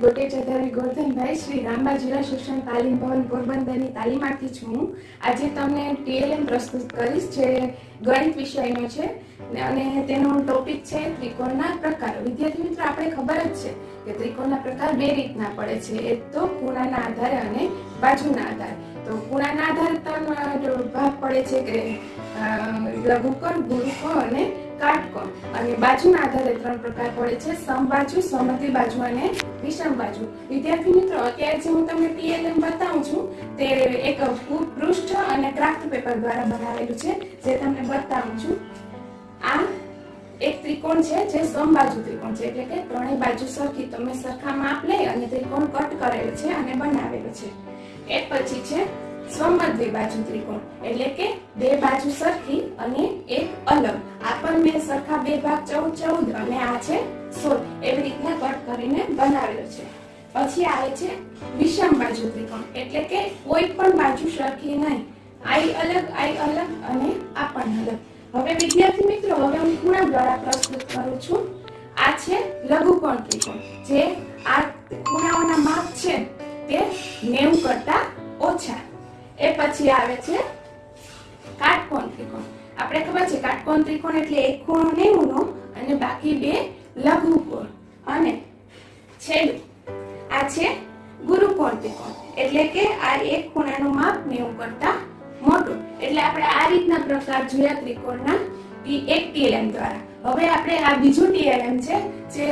ભાઈ શ્રી રામબા જિલ્લા શિક્ષણ તાલીમ ભવન પોરબંદરની તાલીમાર્થી છું હું. આજે તમને ટીએલએમ પ્રસ્તુત કરીશ, જે ગણિત વિષયનો છે. અને તેનો ટોપિક છે ત્રિકોણના પ્રકારો. વિદ્યાર્થી મિત્રો, આપણે ખબર જ છે કે ત્રિકોણના પ્રકાર બે રીતના પડે છે. એક તો ખૂણાના આધારે અને બાજુના આધારે. તો ખૂણાના આધારે ત્રણ ભાગ પડે છે કે લઘુકોણ ગુરુકો અને કાટકોણ. અને બાજુના આધારે ત્રણ પ્રકાર પડે છે. સમબાજુ સમદ્વિ બાજુ અને વિષમ બાજુ. વિદ્યાર્થી મિત્રો, અત્યારે જે હું તમને પીએલએમ બતાવું છું, તે એક પૃષ્ઠ અને ક્રાફ્ટ પેપર દ્વારા બનાવેલું છે, જે તમને બતાવું છું. આ એક ત્રિકોણ છે, જે સમબાજુ ત્રિકોણ છે, એટલે કે ત્રણેય બાજુ સરખી તમે સરખા માપ લઈ અને ત્રિકોણ કટ કરેલો છે અને બનાવેલો છે. એ પછી છે સમદ્વિ બાજુ ત્રિકોણ, એટલે કે બે બાજુ સરખી અને એક અલગ. પણ સરખા બે ભાગ ચૌદ ચૌદ અને આ છે સોળ એવી રીતના કટ કરીને બનાવ્યો છે. પછી આવે છે વિષમ બાજુ ત્રિકોણ. એટલે કે કોઈ પણ બાજુ સરખી નહીં. આઈ અલગ આઈ અલગ અને આ પણ અલગ. હવે વિદ્યાર્થી મિત્રો, હવે હું ખૂણા દ્વારા પ્રસ્તુત કરું છું. આ છે લઘુકોણ ત્રિકોણ. જે આ ખૂણાઓના માપ છે તે 90 કરતા ઓછા. એ પછી આવે છે કાટકોણ ત્રિકોણ. આપણે ખબર છે કાટકોણ ત્રિકોણ એટલે એક ખૂણો 90 નો અને બાકી બે લઘુકોણ. અને છેલ્લું, આ છે ગુરુકોણ ત્રિકોણ. એટલે કે આ એક ખૂણાનું માપ 90 કરતા મોટું. એટલે આપણે આ રીતના પ્રકાર જોયા ત્રિકોણના એક ટીએલએમ દ્વારા. હવે આપણે આ બીજું ટીએલએમ છે, જે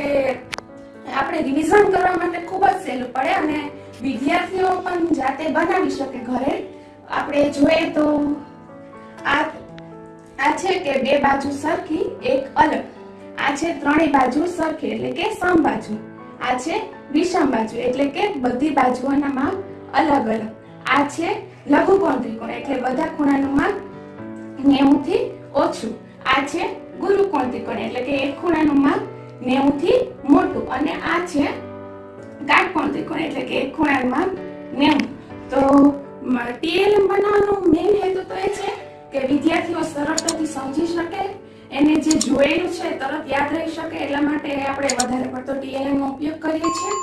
આપણે રિવિઝન કરવા માટે ખૂબ જ સહેલું પડે અને વિદ્યાર્થીઓ પણ જાતે બનાવી શકે ઘરે. આપણે જોઈએ તો આ આ છે કે બે બાજુ સરખી, એક અલગ. આ છે ત્રણેય બાજુ સરખી, એટલે કે સમબાજુ આ છે વિષમ બાજુ, એટલે કે બધી બાજુઓના માપ અલગ અલગ. આ છે લઘુકોણ ત્રિકોણ એટલે બધા ખૂણાનું માપ 90 થી ઓછું. આ છે ગુરુકોણ ત્રિકોણ એટલે કે એક ખૂણાનું માપ 90 થી મોટું. અને આ છે કાટકોણ ત્રિકોણ એટલે કે એક ખૂણાનું માપ 90 તો ટીએલએમ બનાવવાનું મેઇન એને જે જોયેલું છે તરત યાદ રહી શકે, એટલા માટે આપણે વધારે પડતો ટીએલએમ નો ઉપયોગ કરીએ છીએ.